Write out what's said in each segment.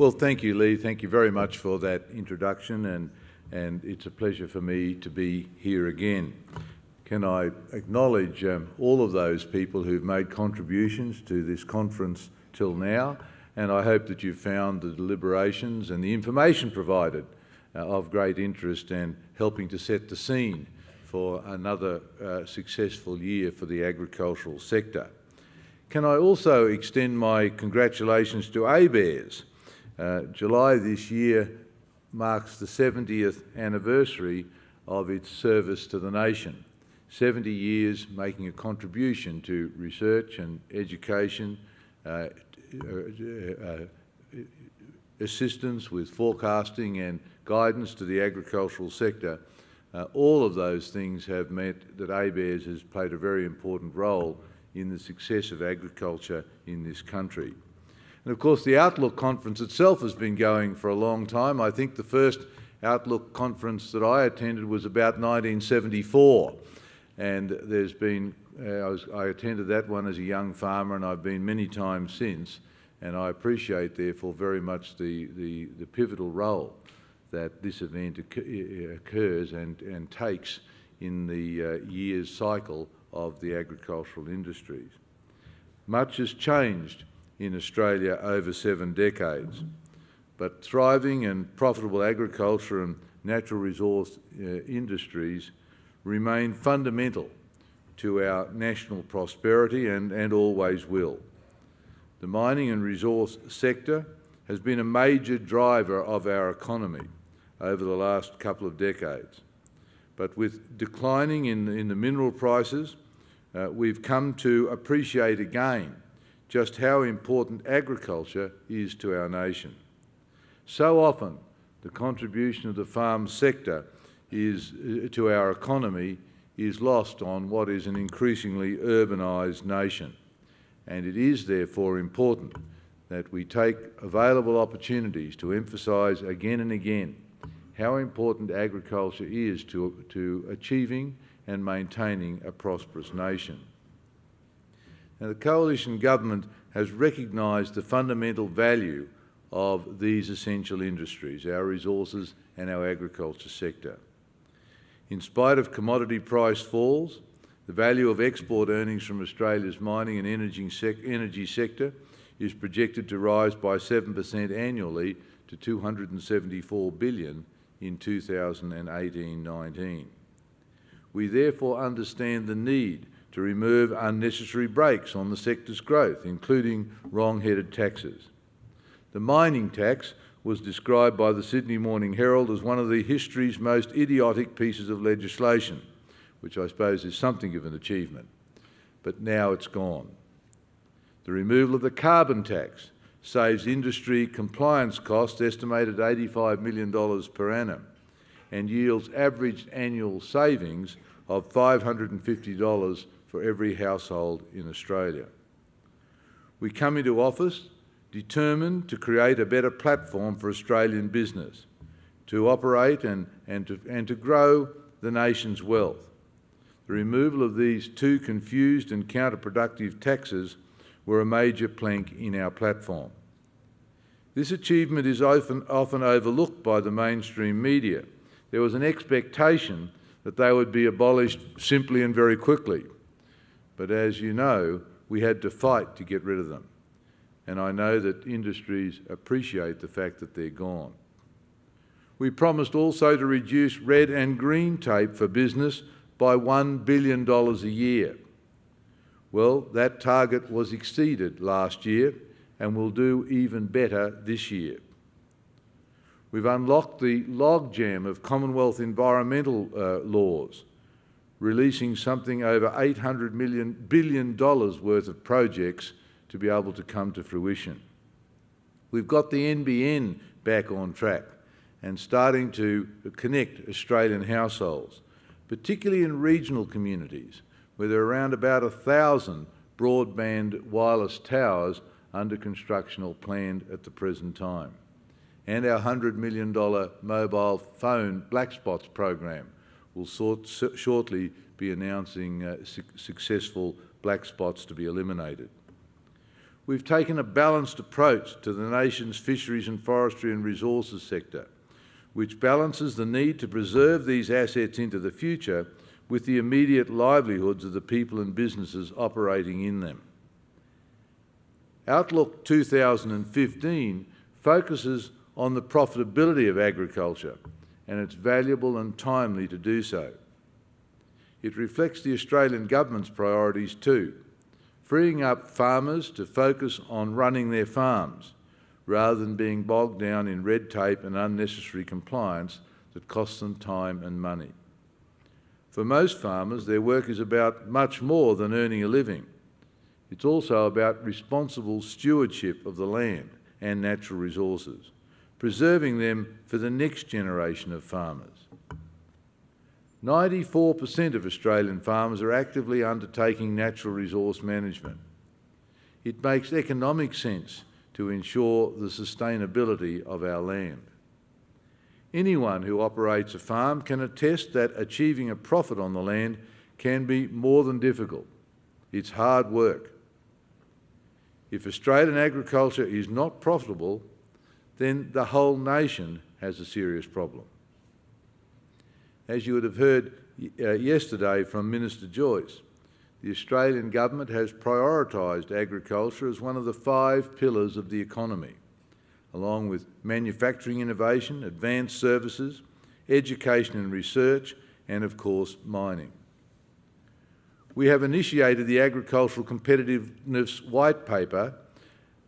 Well, thank you, Lee. Thank you very much for that introduction, and, and it's a pleasure for me to be here again. Can I acknowledge um, all of those people who've made contributions to this conference till now, and I hope that you've found the deliberations and the information provided uh, of great interest and helping to set the scene for another uh, successful year for the agricultural sector. Can I also extend my congratulations to ABARES? Uh, July this year marks the 70th anniversary of its service to the nation. 70 years making a contribution to research and education, uh, uh, uh, assistance with forecasting and guidance to the agricultural sector. Uh, all of those things have meant that ABARES has played a very important role in the success of agriculture in this country. And of course, the Outlook Conference itself has been going for a long time. I think the first Outlook Conference that I attended was about 1974. And there's been, uh, I, was, I attended that one as a young farmer and I've been many times since. And I appreciate, therefore, very much the, the, the pivotal role that this event occurs and, and takes in the uh, year's cycle of the agricultural industries. Much has changed in Australia over seven decades, but thriving and profitable agriculture and natural resource uh, industries remain fundamental to our national prosperity and, and always will. The mining and resource sector has been a major driver of our economy over the last couple of decades. But with declining in, in the mineral prices, uh, we've come to appreciate again just how important agriculture is to our nation. So often, the contribution of the farm sector is, uh, to our economy is lost on what is an increasingly urbanised nation. And it is therefore important that we take available opportunities to emphasise again and again how important agriculture is to, to achieving and maintaining a prosperous nation. The coalition government has recognised the fundamental value of these essential industries, our resources and our agriculture sector. In spite of commodity price falls, the value of export earnings from Australia's mining and energy, sec energy sector is projected to rise by 7% annually to 274 billion in 2018-19. We therefore understand the need to remove unnecessary brakes on the sector's growth, including wrong-headed taxes. The mining tax was described by the Sydney Morning Herald as one of the history's most idiotic pieces of legislation, which I suppose is something of an achievement. But now it's gone. The removal of the carbon tax saves industry compliance costs estimated $85 million per annum and yields average annual savings of $550 for every household in Australia. We come into office determined to create a better platform for Australian business, to operate and, and, to, and to grow the nation's wealth. The removal of these two confused and counterproductive taxes were a major plank in our platform. This achievement is often, often overlooked by the mainstream media. There was an expectation that they would be abolished simply and very quickly. But as you know, we had to fight to get rid of them. And I know that industries appreciate the fact that they're gone. We promised also to reduce red and green tape for business by $1 billion a year. Well, that target was exceeded last year and will do even better this year. We've unlocked the logjam of Commonwealth environmental uh, laws, releasing something over $800 million, billion dollars worth of projects to be able to come to fruition. We've got the NBN back on track and starting to connect Australian households, particularly in regional communities where there are around about a thousand broadband wireless towers under construction or planned at the present time. And our $100 million mobile phone black spots program will shortly be announcing uh, su successful black spots to be eliminated. We've taken a balanced approach to the nation's fisheries and forestry and resources sector, which balances the need to preserve these assets into the future with the immediate livelihoods of the people and businesses operating in them. Outlook 2015 focuses on the profitability of agriculture and it's valuable and timely to do so. It reflects the Australian Government's priorities too, freeing up farmers to focus on running their farms rather than being bogged down in red tape and unnecessary compliance that costs them time and money. For most farmers, their work is about much more than earning a living. It's also about responsible stewardship of the land and natural resources, preserving them for the next generation of farmers. 94% of Australian farmers are actively undertaking natural resource management. It makes economic sense to ensure the sustainability of our land. Anyone who operates a farm can attest that achieving a profit on the land can be more than difficult. It's hard work. If Australian agriculture is not profitable, then the whole nation has a serious problem. As you would have heard uh, yesterday from Minister Joyce, the Australian Government has prioritised agriculture as one of the five pillars of the economy, along with manufacturing innovation, advanced services, education and research, and of course mining. We have initiated the Agricultural Competitiveness White Paper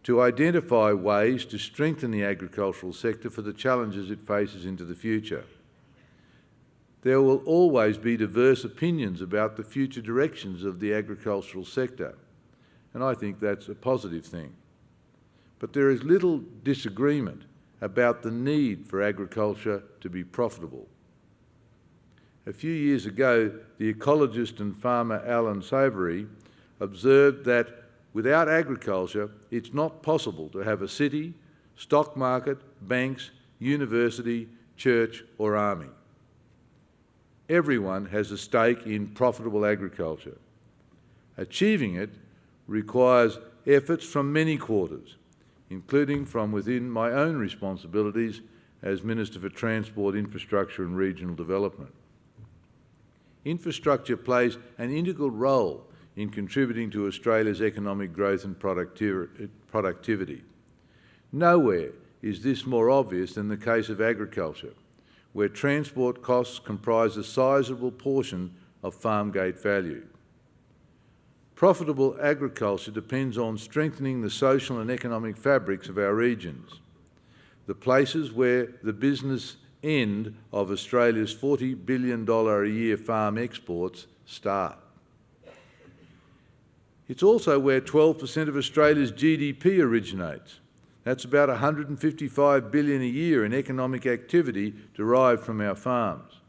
to identify ways to strengthen the agricultural sector for the challenges it faces into the future. There will always be diverse opinions about the future directions of the agricultural sector, and I think that's a positive thing. But there is little disagreement about the need for agriculture to be profitable. A few years ago, the ecologist and farmer Allan Savory observed that without agriculture, it's not possible to have a city, stock market, banks, university, church or army everyone has a stake in profitable agriculture. Achieving it requires efforts from many quarters, including from within my own responsibilities as Minister for Transport, Infrastructure and Regional Development. Infrastructure plays an integral role in contributing to Australia's economic growth and productivity. Nowhere is this more obvious than the case of agriculture, where transport costs comprise a sizable portion of farm gate value. Profitable agriculture depends on strengthening the social and economic fabrics of our regions, the places where the business end of Australia's $40 billion a year farm exports start. It's also where 12% of Australia's GDP originates, that's about 155 billion a year in economic activity derived from our farms.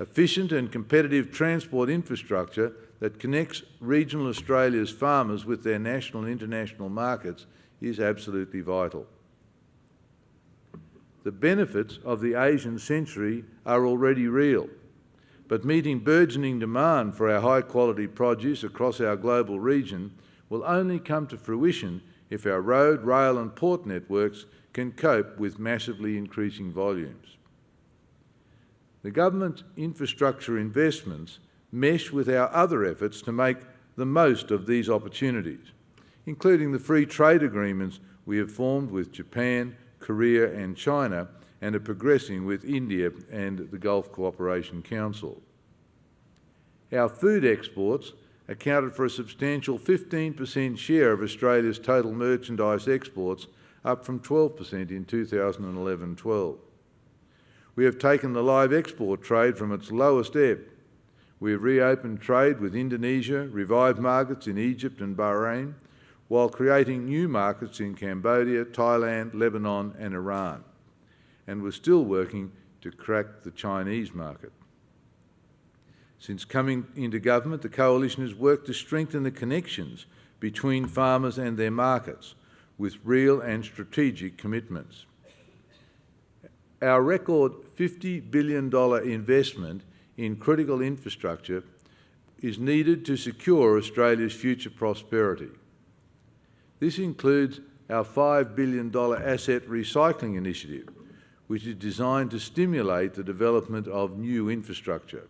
Efficient and competitive transport infrastructure that connects regional Australia's farmers with their national and international markets is absolutely vital. The benefits of the Asian century are already real, but meeting burgeoning demand for our high-quality produce across our global region will only come to fruition if our road, rail and port networks can cope with massively increasing volumes. The government's infrastructure investments mesh with our other efforts to make the most of these opportunities, including the free trade agreements we have formed with Japan, Korea and China and are progressing with India and the Gulf Cooperation Council. Our food exports accounted for a substantial 15% share of Australia's total merchandise exports, up from 12% in 2011-12. We have taken the live export trade from its lowest ebb. We have reopened trade with Indonesia, revived markets in Egypt and Bahrain, while creating new markets in Cambodia, Thailand, Lebanon and Iran. And we're still working to crack the Chinese market. Since coming into government, the Coalition has worked to strengthen the connections between farmers and their markets with real and strategic commitments. Our record $50 billion investment in critical infrastructure is needed to secure Australia's future prosperity. This includes our $5 billion asset recycling initiative, which is designed to stimulate the development of new infrastructure.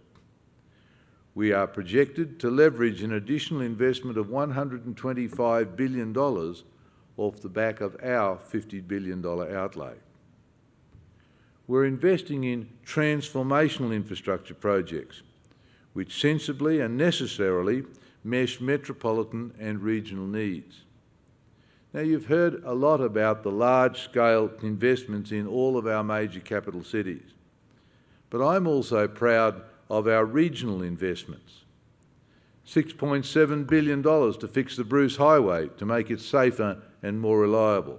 We are projected to leverage an additional investment of $125 billion off the back of our $50 billion outlay. We're investing in transformational infrastructure projects, which sensibly and necessarily mesh metropolitan and regional needs. Now, you've heard a lot about the large-scale investments in all of our major capital cities, but I'm also proud of our regional investments. $6.7 billion to fix the Bruce Highway to make it safer and more reliable.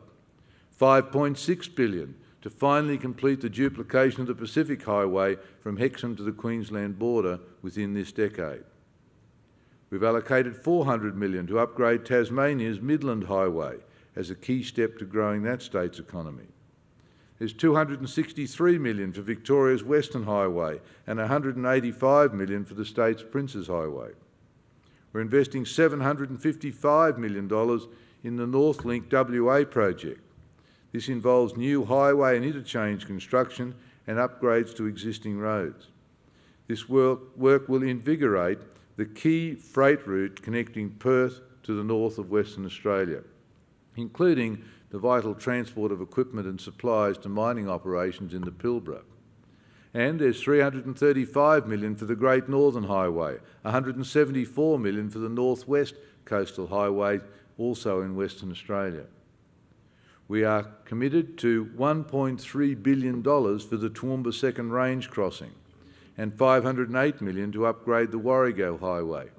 5.6 billion to finally complete the duplication of the Pacific Highway from Hexham to the Queensland border within this decade. We've allocated 400 million to upgrade Tasmania's Midland Highway as a key step to growing that state's economy. There's 263 million for Victoria's Western Highway and 185 million for the state's Princes Highway. We're investing $755 million in the Northlink WA project. This involves new highway and interchange construction and upgrades to existing roads. This work, work will invigorate the key freight route connecting Perth to the north of Western Australia, including the vital transport of equipment and supplies to mining operations in the Pilbara. And there's 335 million for the Great Northern Highway, 174 million for the Northwest Coastal Highway, also in Western Australia. We are committed to $1.3 billion for the Toowoomba Second Range Crossing, and 508 million to upgrade the Warrego Highway.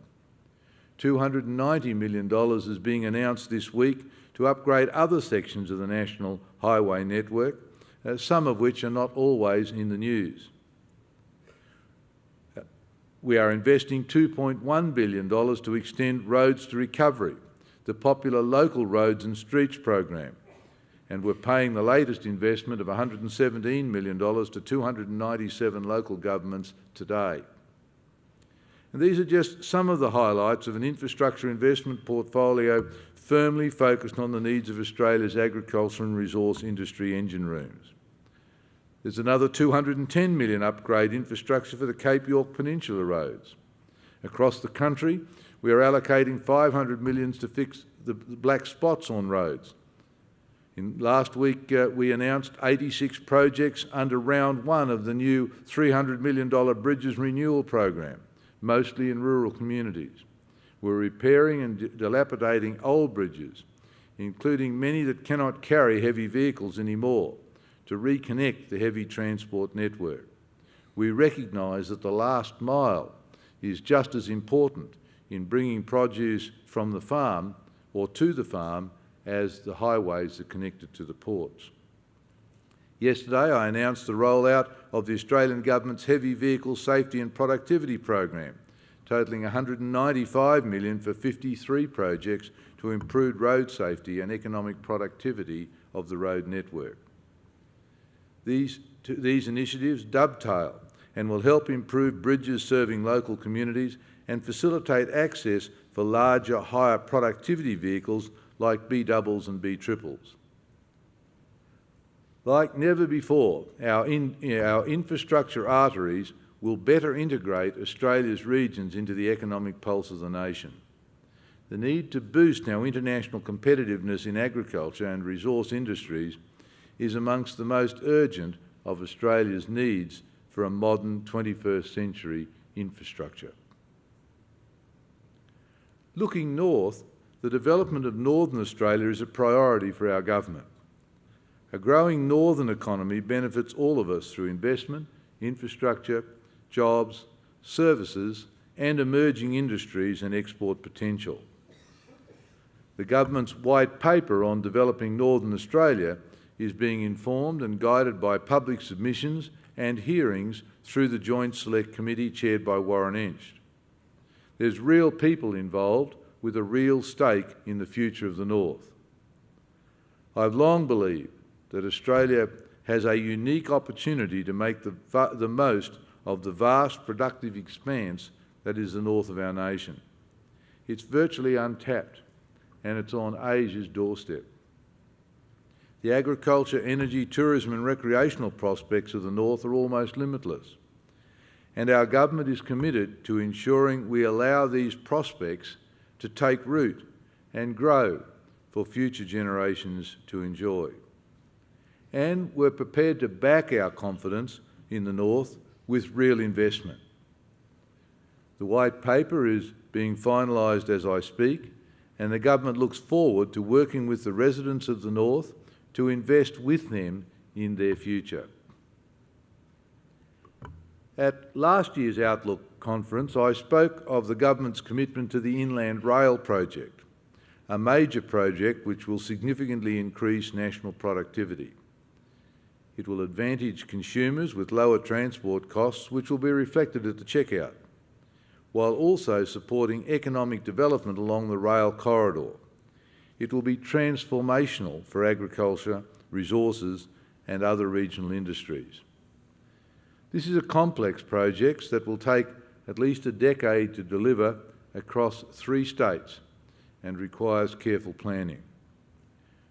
$290 million is being announced this week to upgrade other sections of the National Highway Network, uh, some of which are not always in the news. We are investing $2.1 billion to extend Roads to Recovery, the popular local roads and streets program, and we're paying the latest investment of $117 million to 297 local governments today. And these are just some of the highlights of an infrastructure investment portfolio firmly focused on the needs of Australia's agriculture and resource industry engine rooms. There's another $210 million upgrade infrastructure for the Cape York Peninsula roads. Across the country, we are allocating 500 millions to fix the black spots on roads in last week, uh, we announced 86 projects under round one of the new $300 million Bridges Renewal Program, mostly in rural communities. We're repairing and dilapidating old bridges, including many that cannot carry heavy vehicles anymore, to reconnect the heavy transport network. We recognise that the last mile is just as important in bringing produce from the farm or to the farm as the highways that connected to the ports. Yesterday, I announced the rollout of the Australian Government's Heavy Vehicle Safety and Productivity Program, totalling 195 million for 53 projects to improve road safety and economic productivity of the road network. These, these initiatives dovetail and will help improve bridges serving local communities and facilitate access for larger, higher productivity vehicles like B doubles and B triples. Like never before, our, in, our infrastructure arteries will better integrate Australia's regions into the economic pulse of the nation. The need to boost our international competitiveness in agriculture and resource industries is amongst the most urgent of Australia's needs for a modern 21st century infrastructure. Looking north, the development of Northern Australia is a priority for our government. A growing northern economy benefits all of us through investment, infrastructure, jobs, services and emerging industries and export potential. The government's white paper on developing Northern Australia is being informed and guided by public submissions and hearings through the Joint Select Committee chaired by Warren Entsch. There's real people involved with a real stake in the future of the North. I've long believed that Australia has a unique opportunity to make the, the most of the vast productive expanse that is the north of our nation. It's virtually untapped, and it's on Asia's doorstep. The agriculture, energy, tourism and recreational prospects of the North are almost limitless. And our government is committed to ensuring we allow these prospects to take root and grow for future generations to enjoy. And we're prepared to back our confidence in the North with real investment. The White Paper is being finalised as I speak, and the government looks forward to working with the residents of the North to invest with them in their future. At last year's Outlook conference, I spoke of the government's commitment to the Inland Rail project, a major project which will significantly increase national productivity. It will advantage consumers with lower transport costs, which will be reflected at the checkout, while also supporting economic development along the rail corridor. It will be transformational for agriculture, resources and other regional industries. This is a complex project that will take at least a decade to deliver across three states and requires careful planning.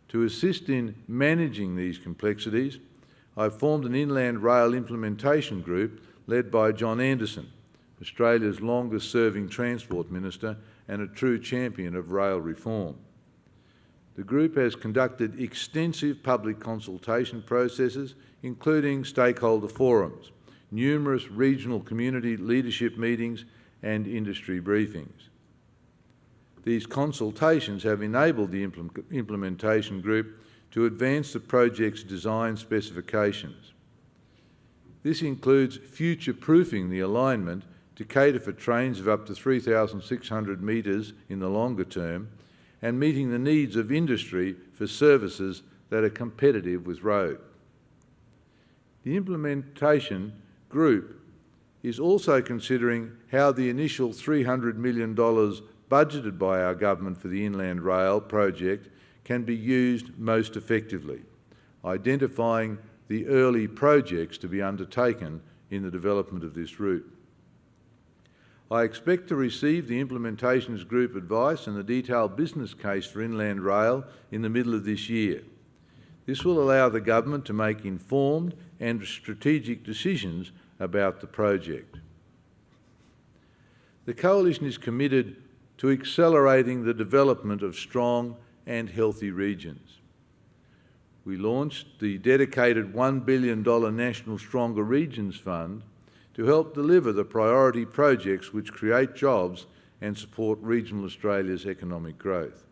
To assist in managing these complexities, I've formed an inland rail implementation group led by John Anderson, Australia's longest-serving Transport Minister and a true champion of rail reform. The group has conducted extensive public consultation processes, including stakeholder forums, numerous regional community leadership meetings and industry briefings. These consultations have enabled the implementation group to advance the project's design specifications. This includes future-proofing the alignment to cater for trains of up to 3,600 metres in the longer term and meeting the needs of industry for services that are competitive with road. The implementation group is also considering how the initial $300 million budgeted by our government for the Inland Rail project can be used most effectively, identifying the early projects to be undertaken in the development of this route. I expect to receive the Implementations Group advice and the detailed business case for Inland Rail in the middle of this year. This will allow the government to make informed and strategic decisions about the project. The Coalition is committed to accelerating the development of strong and healthy regions. We launched the dedicated $1 billion National Stronger Regions Fund to help deliver the priority projects which create jobs and support regional Australia's economic growth.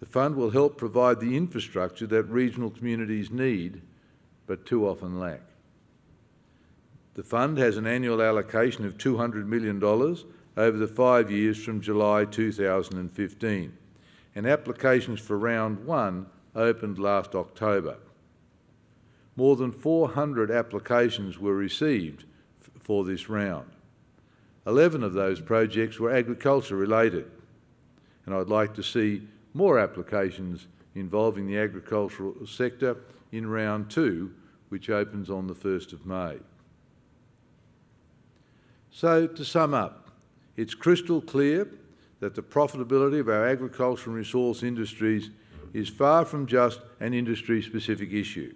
The fund will help provide the infrastructure that regional communities need but too often lack. The fund has an annual allocation of $200 million over the five years from July 2015, and applications for round one opened last October. More than 400 applications were received for this round. 11 of those projects were agriculture related, and I'd like to see more applications involving the agricultural sector in round two, which opens on the 1st of May. So, to sum up, it's crystal clear that the profitability of our agricultural and resource industries is far from just an industry-specific issue.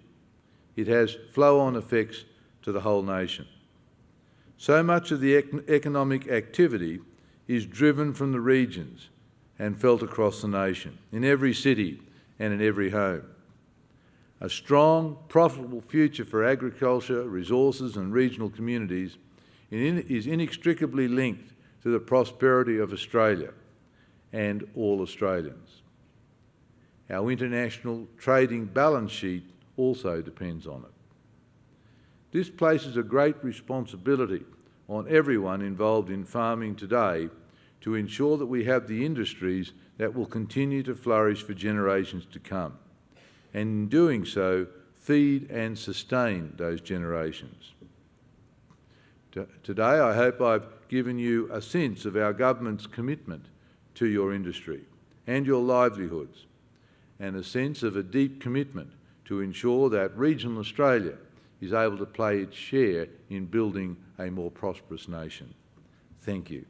It has flow-on effects to the whole nation. So much of the ec economic activity is driven from the regions and felt across the nation, in every city and in every home. A strong, profitable future for agriculture, resources and regional communities is inextricably linked to the prosperity of Australia and all Australians. Our international trading balance sheet also depends on it. This places a great responsibility on everyone involved in farming today to ensure that we have the industries that will continue to flourish for generations to come, and in doing so, feed and sustain those generations. Today, I hope I've given you a sense of our government's commitment to your industry and your livelihoods, and a sense of a deep commitment to ensure that regional Australia is able to play its share in building a more prosperous nation. Thank you.